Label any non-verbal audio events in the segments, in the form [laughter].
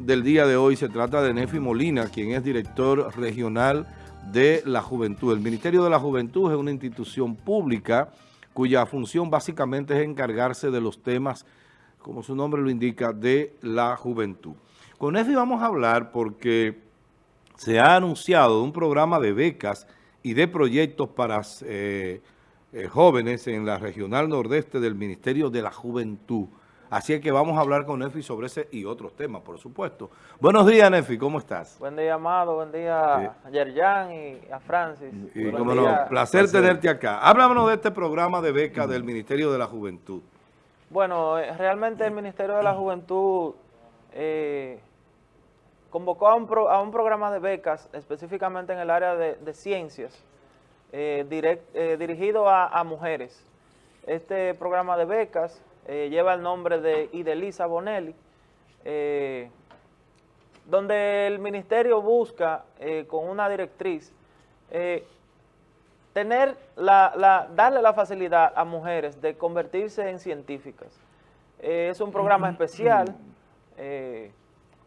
del día de hoy se trata de Nefi Molina, quien es director regional de la Juventud. El Ministerio de la Juventud es una institución pública cuya función básicamente es encargarse de los temas, como su nombre lo indica, de la juventud. Con Nefi vamos a hablar porque se ha anunciado un programa de becas y de proyectos para eh, eh, jóvenes en la regional nordeste del Ministerio de la Juventud. Así que vamos a hablar con Nefi sobre ese y otros temas, por supuesto. Buenos días, Nefi, ¿cómo estás? Buen día, Amado, buen día a Yerjan y a Francis. Y como no, placer, tenerte acá. Háblanos de este programa de beca del Ministerio de la Juventud. Bueno, eh, realmente el Ministerio de la Juventud eh, convocó a un, programa de becas, específicamente en el área de, ciencias, eh, dirigido a mujeres. Este programa de becas eh, lleva el nombre de Idelisa Bonelli, eh, donde el ministerio busca, eh, con una directriz, tener la, darle la facilidad a mujeres de convertirse en científicas. es un programa especial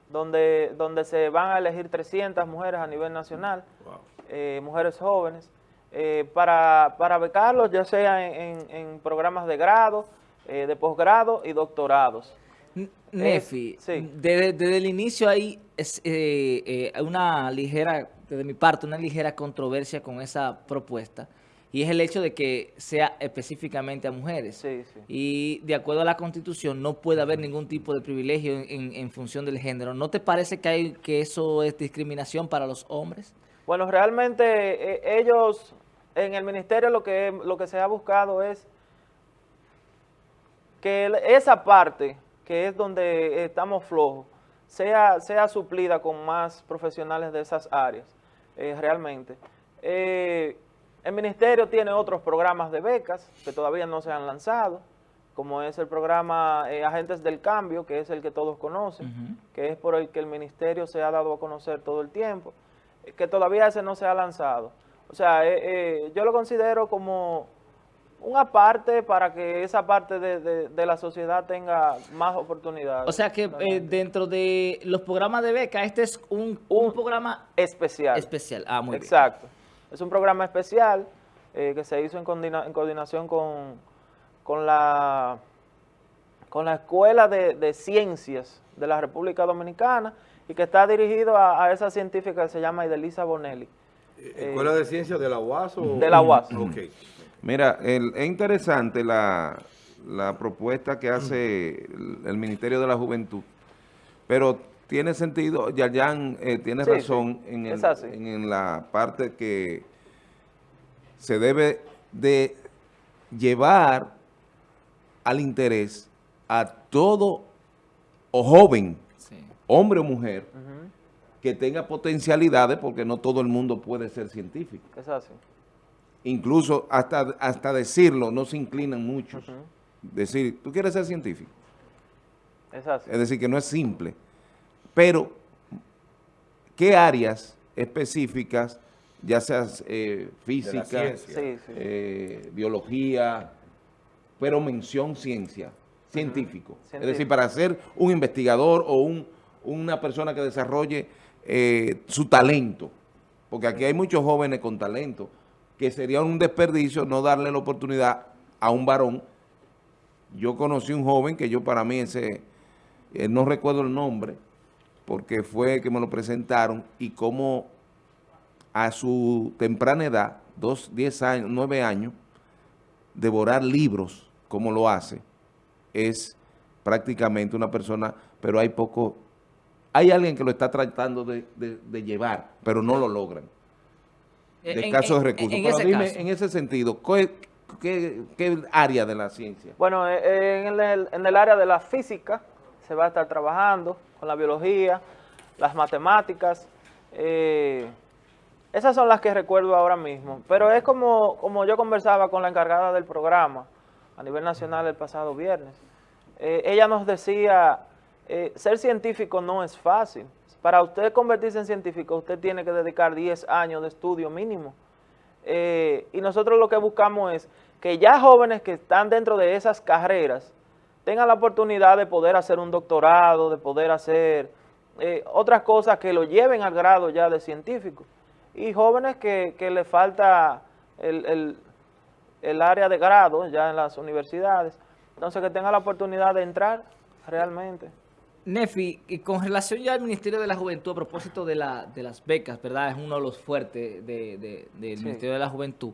donde, donde se van a elegir 300 mujeres a nivel nacional, mujeres jóvenes, para, para becarlos, ya sea en programas de grado, eh, de posgrado y doctorados. Nefi, desde, el inicio hay eh, eh, una ligera, desde mi parte, una ligera controversia con esa propuesta y es el hecho de que sea específicamente a mujeres. Y de acuerdo a la Constitución no puede haber ningún tipo de privilegio en, función del género. ¿No te parece que, hay, que eso es discriminación para los hombres? Bueno, realmente ellos, en el ministerio lo que, lo que se ha buscado es que esa parte, que es donde estamos flojos, sea, sea suplida con más profesionales de esas áreas, eh, realmente. Eh, el ministerio tiene otros programas de becas que todavía no se han lanzado, como es el programa eh, Agentes del Cambio, que es el que todos conocen, que es por el que el ministerio se ha dado a conocer todo el tiempo, que todavía ese no se ha lanzado. O sea, yo lo considero como una parte para que esa parte de, la sociedad tenga más oportunidades. O sea que eh, dentro de los programas de beca, este es un, programa especial. Especial, ah, muy Exacto. Es un programa especial eh, que se hizo en, coordinación con, con, la, con la Escuela de, Ciencias de la República Dominicana y que está dirigido a, esa científica que se llama Idelisa Bonelli. ¿Escuela de Ciencias de la UAS? O? De la UAS. Okay. Mira, es interesante la, propuesta que hace el, Ministerio de la Juventud, pero tiene sentido, Yayan eh, tiene razón En, en la parte que se debe de llevar al interés a todo o joven, hombre o mujer, que tenga potencialidades, porque no todo el mundo puede ser científico. Es así incluso hasta, hasta decirlo, no se inclinan mucho. Decir, ¿tú quieres ser científico? Es, es decir, que no es simple. Pero, ¿qué áreas específicas, ya sea eh, física, eh, biología, pero mención ciencia, científico. Es decir, para ser un investigador o un, una persona que desarrolle eh, su talento. Porque aquí hay muchos jóvenes con talento, que sería un desperdicio no darle la oportunidad a un varón. Yo conocí un joven que yo para mí ese, eh, no recuerdo el nombre, porque fue que me lo presentaron y como a su temprana edad, dos, diez años, nueve años, devorar libros como lo hace, es prácticamente una persona, pero hay poco, hay alguien que lo está tratando de, de llevar, pero no lo logran de casos de recursos. En, Pero dime, en ese sentido, ¿qué, área de la ciencia? Bueno, eh, eh, en el, en el área de la física se va a estar trabajando con la biología, las matemáticas. Eh, esas son las que recuerdo ahora mismo. Pero es como, como yo conversaba con la encargada del programa a nivel nacional el pasado viernes. ella nos decía, ser científico no es fácil. Para usted convertirse en científico, usted tiene que dedicar 10 años de estudio mínimo. Eh, y nosotros lo que buscamos es que ya jóvenes que están dentro de esas carreras tengan la oportunidad de poder hacer un doctorado, de poder hacer eh, otras cosas que lo lleven al grado ya de científico. Y jóvenes que, que le falta el, el área de grado ya en las universidades. Entonces, que tenga la oportunidad de entrar realmente. Nefi, y con relación ya al Ministerio de la Juventud, a propósito de, la, de las becas, ¿verdad? Es uno de los fuertes del Ministerio de la Juventud.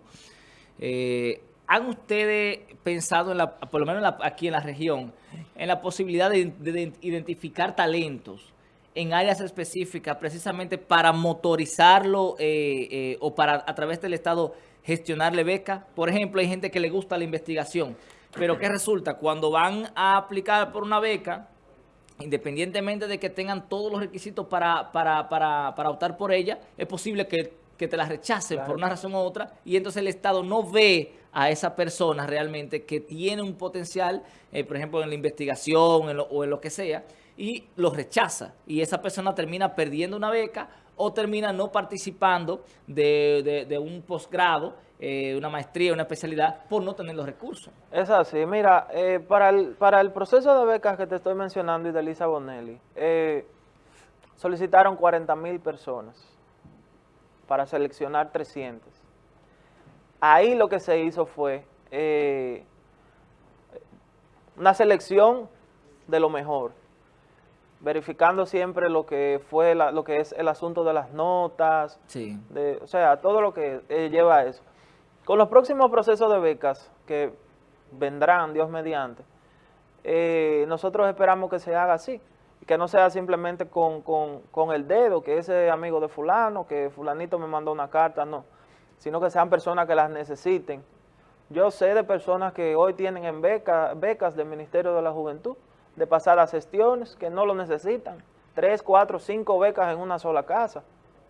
Eh, ¿Han ustedes pensado, en la, por lo menos aquí en la región, en la posibilidad de, identificar talentos en áreas específicas precisamente para motorizarlo eh, eh, o para a través del Estado gestionarle becas? Por ejemplo, hay gente que le gusta la investigación, pero ¿qué resulta? Cuando van a aplicar por una beca independientemente de que tengan todos los requisitos para, para, para, para optar por ella, es posible que, te la rechacen por una razón u otra y entonces el Estado no ve a esa persona realmente que tiene un potencial, eh, por ejemplo, en la investigación o en lo que sea, y lo rechaza. Y esa persona termina perdiendo una beca o termina no participando de, de, un posgrado, eh, una maestría, una especialidad, por no tener los recursos. Es así. Mira, eh, para, el, para el proceso de becas que te estoy mencionando y de Elisa Bonelli, eh, solicitaron 40 mil personas para seleccionar 300. Ahí lo que se hizo fue una selección de lo mejor verificando siempre lo que fue lo que es el asunto de las notas, de, o sea, todo lo que eh, lleva a eso. Con los próximos procesos de becas que vendrán, Dios mediante, eh, nosotros esperamos que se haga así, que no sea simplemente con, el dedo, que ese amigo de fulano, que fulanito me mandó una carta, no, sino que sean personas que las necesiten. Yo sé de personas que hoy tienen en beca, becas del Ministerio de la Juventud, de pasadas gestiones que no lo necesitan. Tres, cuatro, cinco becas en una sola casa,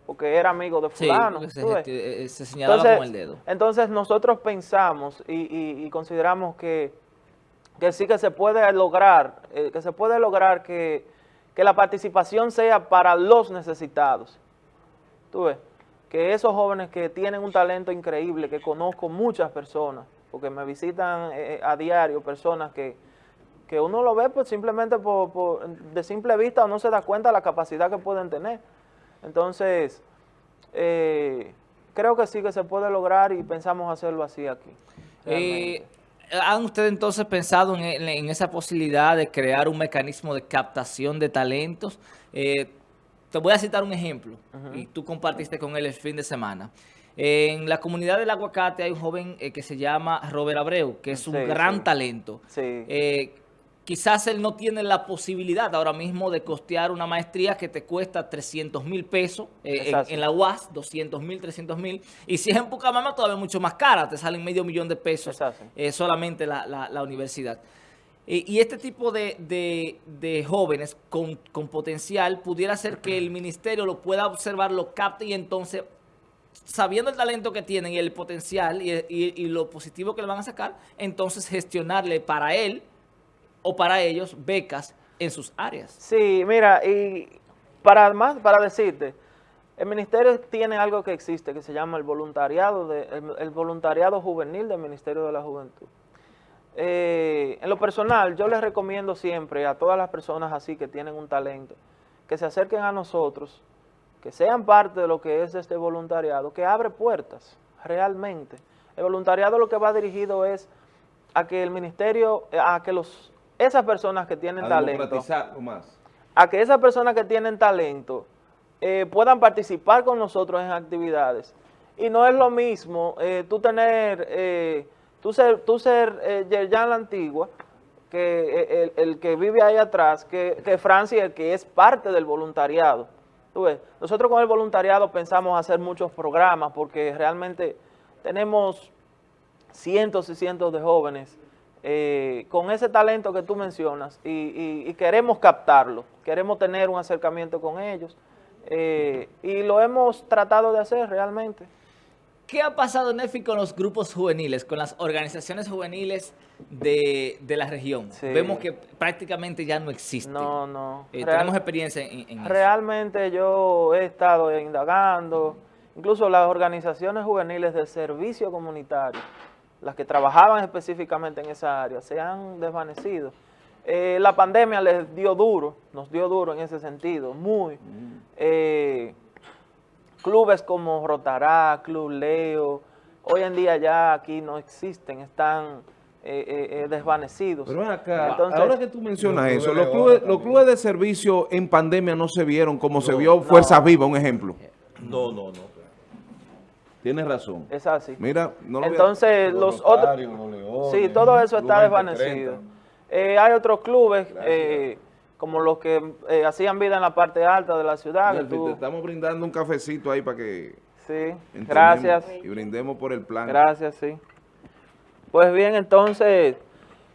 porque era amigo de fulano. Sí, se, eh, se, señalaba entonces, con el dedo. Entonces nosotros pensamos y, consideramos que, que, sí que se puede lograr, eh, que se puede lograr que, que la participación sea para los necesitados. Tú ves, que esos jóvenes que tienen un talento increíble, que conozco muchas personas, porque me visitan eh, a diario personas que que uno lo ve pues simplemente por, de simple vista no se da cuenta de la capacidad que pueden tener. Entonces, eh, creo que sí que se puede lograr y pensamos hacerlo así aquí. Eh, ¿Han ustedes entonces pensado en, esa posibilidad de crear un mecanismo de captación de talentos? Eh, te voy a citar un ejemplo y tú compartiste con él el fin de semana. En la comunidad del aguacate hay un joven que se llama Robert Abreu, que es un gran talento. Sí quizás él no tiene la posibilidad ahora mismo de costear una maestría que te cuesta 300 mil pesos eh, en, la UAS, 200 mil, 300 mil, y si es en Pucamama todavía mucho más cara, te salen medio millón de pesos eh, solamente la, universidad. y este tipo de, jóvenes con, potencial pudiera ser que el ministerio lo pueda observar, lo capte y entonces sabiendo el talento que tienen y el potencial y, y, lo positivo que le van a sacar, entonces gestionarle para él o para ellos becas en sus áreas. Sí, mira, y para más para decirte, el ministerio tiene algo que existe que se llama el voluntariado de, el, voluntariado juvenil del Ministerio de la Juventud. Eh, en lo personal, yo les recomiendo siempre a todas las personas así que tienen un talento, que se acerquen a nosotros, que sean parte de lo que es este voluntariado, que abre puertas, realmente. El voluntariado lo que va dirigido es a que el ministerio, a que los esas personas que tienen talento, más. a que esas personas que tienen talento eh, puedan participar con nosotros en actividades. Y no es lo mismo eh, tú tener, eh, tú ser, tú ser Yerjan la Antigua, que el, que vive ahí atrás, que, que Francia, que es parte del voluntariado. ¿Tú ves? Nosotros con el voluntariado pensamos hacer muchos programas porque realmente tenemos cientos y cientos de jóvenes eh, con ese talento que tú mencionas y, queremos captarlo, queremos tener un acercamiento con ellos eh, y lo hemos tratado de hacer realmente. ¿Qué ha pasado, Nefi, con los grupos juveniles, con las organizaciones juveniles de, la región? Vemos que prácticamente ya no existen. No, no. Eh, tenemos experiencia en, en Realmente yo he estado indagando, incluso las organizaciones juveniles de servicio comunitario las que trabajaban específicamente en esa área, se han desvanecido. Eh, la pandemia les dio duro, nos dio duro en ese sentido, muy. Eh, clubes como Rotará, Club Leo, hoy en día ya aquí no existen, están eh, desvanecidos. Pero acá, ahora que tú mencionas eso, los clubes, los clubes de servicio en pandemia no se vieron como se vio Fuerza Viva, un ejemplo. No, no, no. Tienes razón. Es así. Mira, no lo Entonces, los, otros... sí, todo eso está desvanecido. Eh, hay otros clubes, eh, como los que eh, hacían vida en la parte alta de la ciudad. Te estamos brindando un cafecito ahí para que... Sí, gracias. Y brindemos por el plan. Gracias, sí. Pues bien, entonces,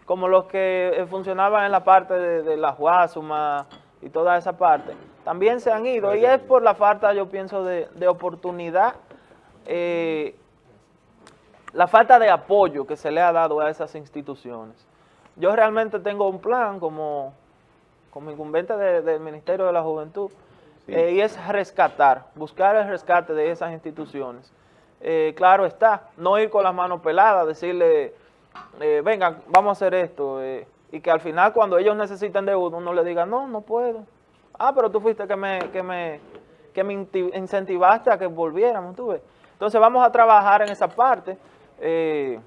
como los que funcionaban en la parte de, la Guasuma y toda esa parte, también se han ido. Y es por la falta, yo pienso, de, de oportunidad eh, la falta de apoyo que se le ha dado a esas instituciones. Yo realmente tengo un plan como, como incumbente del Ministerio de la Juventud eh, y es rescatar, buscar el rescate de esas instituciones. Eh, claro está, no ir con las manos peladas, decirle, venga, vamos a hacer esto, y que al final cuando ellos necesiten de uno, uno le diga, no, no puedo. Ah, pero tú fuiste que me, que me, que me incentivaste a que volviéramos, tú ves. Entonces vamos a trabajar en esa parte. Eh,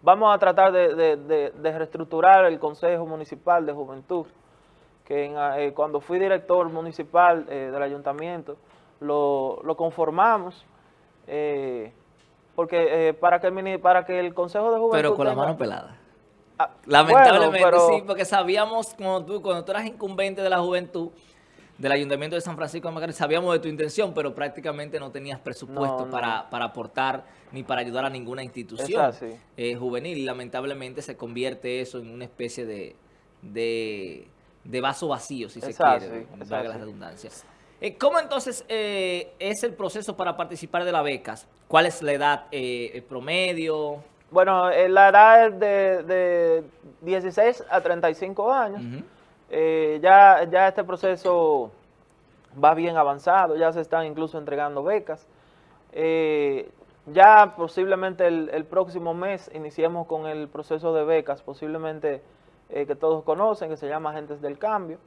vamos a tratar de, reestructurar el Consejo Municipal de Juventud, que eh, cuando fui director municipal eh, del ayuntamiento, lo, conformamos, porque para, que el, para que el Consejo de Juventud... Pero con la mano pelada. Ah, Lamentablemente sí, porque sabíamos cuando tú, cuando tú eras incumbente de la juventud, del Ayuntamiento de San Francisco de Macorís, sabíamos de tu intención, pero prácticamente no tenías presupuesto Para, aportar ni para ayudar a ninguna institución eh, juvenil. Y lamentablemente se convierte eso en una especie de, de, vaso vacío, si se quiere, valga la redundancia. Eh, ¿Cómo entonces eh, es el proceso para participar de las becas? ¿Cuál es la edad promedio? Bueno, la edad es de, de 16 a 35 años. Eh, ya, ya este proceso va bien avanzado, ya se están incluso entregando becas. Eh, ya posiblemente el, próximo mes iniciemos con el proceso de becas, posiblemente eh, que todos conocen, que se llama Agentes del Cambio.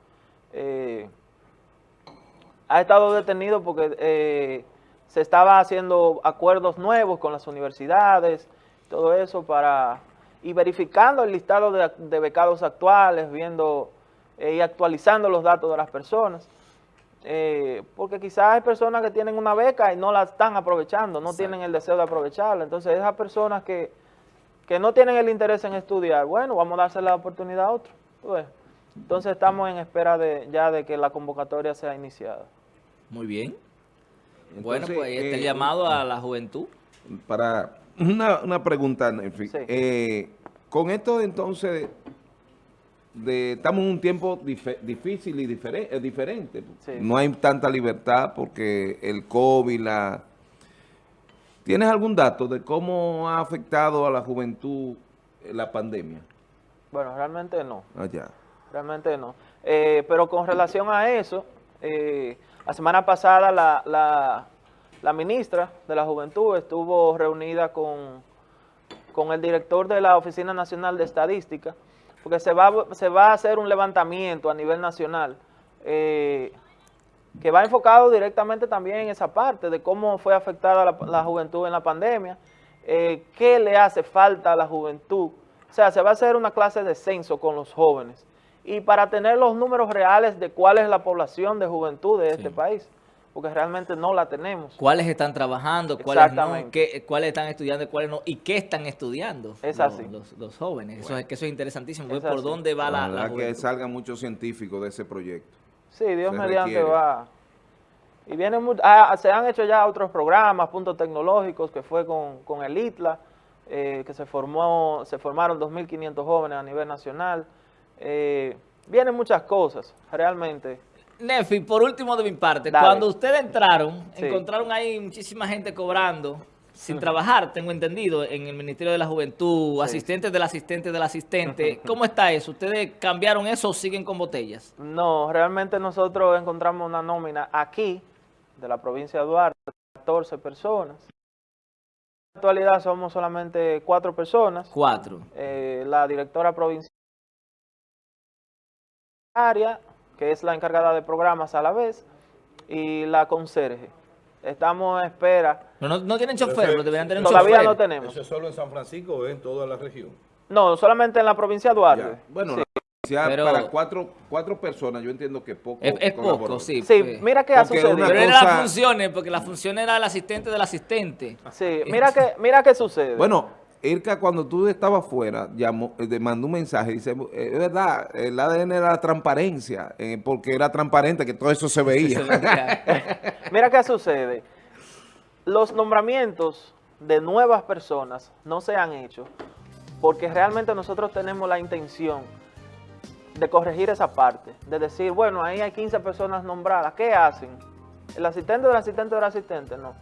ha estado detenido porque se estaba haciendo acuerdos nuevos con las universidades, todo eso para y verificando el listado de, de becados actuales, viendo eh, y actualizando los datos de las personas. Eh, porque quizás hay personas que tienen una beca y no la están aprovechando, no tienen el deseo de aprovecharla. Entonces esas personas que, no tienen el interés en estudiar, bueno, vamos a darse la oportunidad a otro. Entonces estamos en espera de ya de que la convocatoria sea iniciada. Muy bien. bueno, pues ahí está el eh, llamado a la juventud. Para una, una pregunta, en fin. con esto entonces estamos en un tiempo difícil y eh, diferente. No hay tanta libertad porque el COVID, la... ¿Tienes algún dato de cómo ha afectado a la juventud eh, la pandemia? Bueno, realmente no. Allá. Ah, realmente no. Eh, pero con relación a eso, la semana pasada la, la, ministra de la Juventud estuvo reunida con, con el director de la Oficina Nacional de Estadística, porque se va, se va a hacer un levantamiento a nivel nacional eh, que va enfocado directamente también en esa parte de cómo fue afectada la, juventud en la pandemia, eh, qué le hace falta a la juventud. O sea, se va a hacer una clase de censo con los jóvenes. Y para tener los números reales de cuál es la población de juventud de este país porque realmente no la tenemos. ¿Cuáles están trabajando? ¿Cuáles no? ¿Qué, ¿Cuáles están estudiando? ¿Cuáles no? ¿Y qué están estudiando es así. Los, jóvenes? Eso, es, que eso es interesantísimo. ¿Por dónde va la, la que salgan muchos científicos de ese proyecto. Sí, Dios mediante va. Y viene ah, se han hecho ya otros programas, puntos tecnológicos, que fue con, el ITLA, eh, que se formó, se formaron 2.500 jóvenes a nivel nacional. Eh, vienen muchas cosas, realmente. Nefi, por último de mi parte, cuando ustedes entraron, encontraron ahí muchísima gente cobrando sin trabajar, tengo entendido, en el Ministerio de la Juventud, asistentes del asistente del asistente. [laughs] ¿Cómo está eso? ¿Ustedes cambiaron eso o siguen con botellas? No, realmente nosotros encontramos una nómina aquí, de la provincia de Duarte, 14 personas. En la actualidad somos solamente cuatro personas. Cuatro. Eh, la directora provincial área, que es la encargada de programas a la vez, y la conserje. Estamos en espera. No, no, tienen chofer, pero deberían tener Todavía no tenemos. ¿Eso es solo en San Francisco o en toda la región? No, solamente en la provincia de Duarte. Bueno, pero, para cuatro, cuatro personas yo entiendo que poco. Es, poco, sí. Sí, pues. mira qué ha sucedido. Pero era las funciones, porque la función era el asistente del asistente. Sí, mira qué, mira qué sucede. Bueno, Irka, cuando tú estabas fuera, llamó, eh, mandó un mensaje, dice, eh, es verdad, el ADN era la transparencia, eh, porque era transparente que todo eso se veía. [laughs] mira qué sucede. Los nombramientos de nuevas personas no se han hecho porque realmente nosotros tenemos la intención de corregir esa parte, de decir, bueno, ahí hay 15 personas nombradas, ¿qué hacen? ¿El asistente del asistente del asistente? No.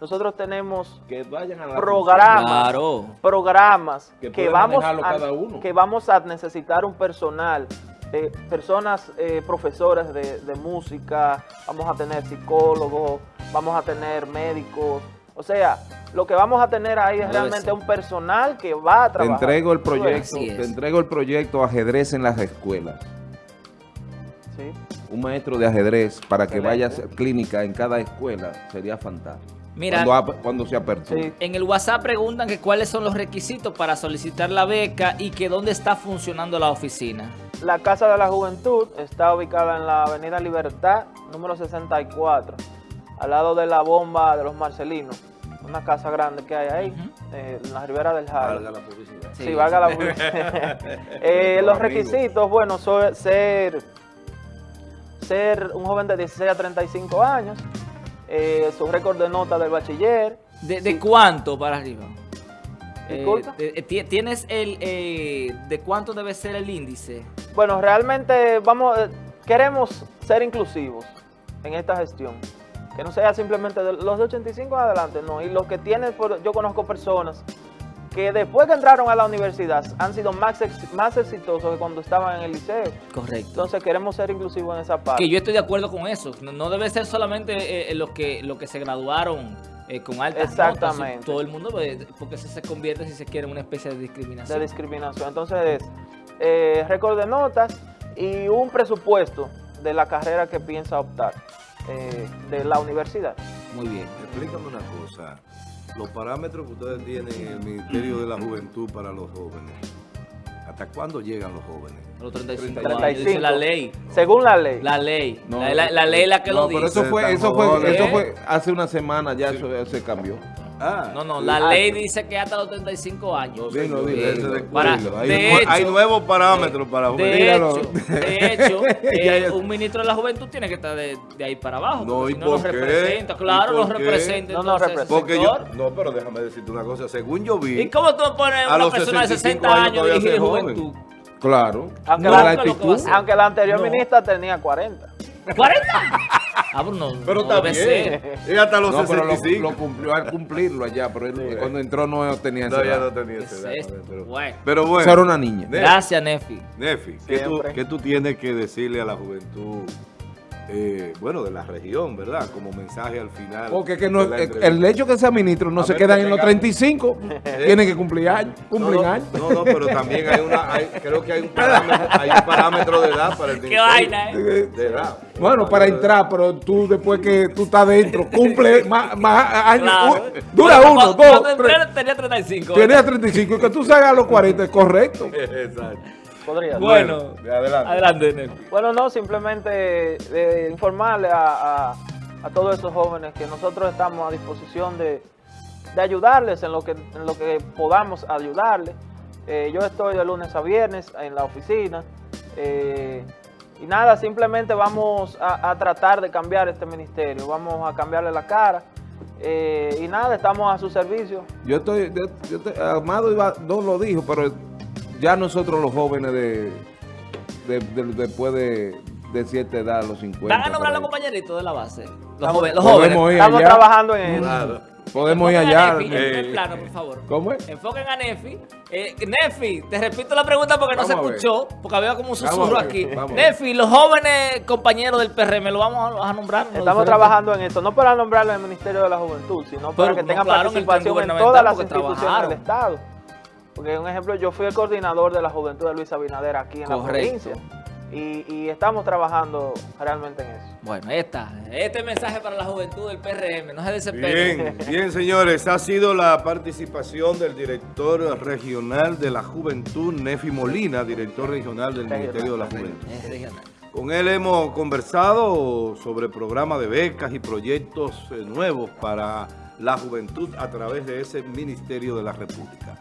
Nosotros tenemos que vayan a programas, programas que, vamos a, que vamos a necesitar un personal, eh, personas, eh, profesores de, de música, vamos a tener psicólogos, vamos a tener médicos, o sea, lo que vamos a tener ahí es realmente un personal que va a trabajar. Te entrego el proyecto, te entrego el proyecto ajedrez en las escuelas. Sí. Un maestro de ajedrez para que vaya a hacer clínica en cada escuela sería fantástico. Mira, cuando, se apertura. En el WhatsApp preguntan que cuáles son los requisitos para solicitar la beca y que dónde está funcionando la oficina. La Casa de la Juventud está ubicada en la Avenida Libertad, número 64 al lado de la bomba de los Marcelinos, una casa grande que hay ahí, eh, en la ribera del Jaro. Valga la publicidad. Sí, valga la [laughs] publicidad. [laughs] Eh, los requisitos, bueno, ser, ser un joven de 16 a 35 años, eh, su récord de nota del bachiller. ¿De, cuánto para arriba? ¿Tienes el, de cuánto debe ser el índice? Bueno, realmente vamos, queremos ser inclusivos en esta gestión que no sea simplemente de los de 85 adelante, no. Y los que tienen, yo conozco personas que después que entraron a la universidad han sido más, más exitosos que cuando estaban en el liceo. Correcto. Entonces queremos ser inclusivos en esa parte. Que yo estoy de acuerdo con eso. No, debe ser solamente eh, los, que, los que se graduaron eh, con altas Exactamente. todo el mundo, pues, porque eso se convierte, si se quiere, en una especie de discriminación. De discriminación. Entonces, eh, récord de notas y un presupuesto de la carrera que piensa optar. Eh, de la universidad. Muy bien. Explícame una cosa. Los parámetros que ustedes tienen en el Ministerio de la Juventud para los jóvenes, ¿hasta cuándo llegan los jóvenes? los 35, 35. la ley. Según la ley. La ley. la, la, ley la que lo dice. eso fue, eso fue, eso fue hace una semana, ya eso se cambió. Ah, no, no, la ley dice que hasta los 35 años. Sí, no, hay, nuevos parámetros para De hecho, de [laughs] hecho eh, un ministro de la juventud tiene que estar de, ahí para abajo. No, ¿y no nos representa. Claro, nos representa. No nos representa. Porque yo, no, pero déjame decirte una cosa. Según yo vi. ¿Y cómo tú pones a una persona de 60 años dirigir juventud? Claro. Aunque, la, aunque la anterior ministra tenía 40. ¿40? Ah, no, pero no también. Ser. Y hasta los no, 65. Lo, lo, cumplió al cumplirlo allá, pero él, cuando entró no tenía esa edad. no tenía esa edad. Pero bueno. pero bueno. Era una niña. Gracias, Nefi. Nefi, ¿qué tú, ¿qué tú tienes que decirle a la juventud eh, bueno, de la región, ¿verdad? Como mensaje al final. Porque que no, el hecho que sea ministro no se queda en los 35, [laughs] tiene que cumplir años, cumplir no, años. No, no, pero también hay una, creo que hay un, parámetro, hay un parámetro de edad para el ¿Qué vaina, eh? De edad. Bueno, para entrar, pero tú después que tú estás dentro, cumple [laughs] más, más años, dura uno, dos, tres. Tenía 35. Tenía 35, y que tú salgas a los 40, es correcto. [laughs] Exacto. Podría. Bueno, adelante. adelante bueno, no, simplemente eh, informarle a, a, todos esos jóvenes que nosotros estamos a disposición de, de ayudarles en lo que, en lo que podamos ayudarles. Eh, yo estoy de lunes a viernes en la oficina. Eh, y nada, simplemente vamos a, tratar de cambiar este ministerio, vamos a cambiarle la cara. y nada, estamos a su servicio. Yo estoy, yo, Amado no lo dijo, pero ya nosotros los jóvenes de, después de, de, cierta edad, los 50. ¿Van a nombrar los compañeritos de la base? Los, jóvenes. Los jóvenes. Estamos trabajando en eso. Podemos ir allá. Nefi, eh, plano, por favor. ¿Cómo es? Enfoquen a Nefi. Eh, Nefi, te repito la pregunta porque no se escuchó, porque había como un susurro aquí. Nefi, los jóvenes compañeros del PRM, ¿lo vamos a, nombrar? Estamos trabajando en eso, no para nombrarlo en el Ministerio de la Juventud, sino para que tengan participación en todas las instituciones del Estado. Porque un ejemplo, yo fui el coordinador de la juventud de Luis Abinader aquí en la provincia. y, estamos trabajando realmente en eso. Bueno, está. Este mensaje para la juventud del PRM, no se desesperen. Bien, bien señores, ha sido la participación del director regional de la juventud, Nefi Molina, director regional del Ministerio de la Juventud. Con él hemos conversado sobre programas de becas y proyectos eh, nuevos para la juventud a través de ese Ministerio de la República.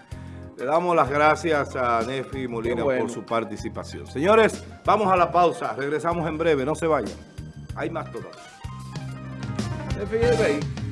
Le damos las gracias a Nefi Molina por su participación. Señores, vamos a la pausa. Regresamos en breve. No se vayan. Hay más todavía. Nefi,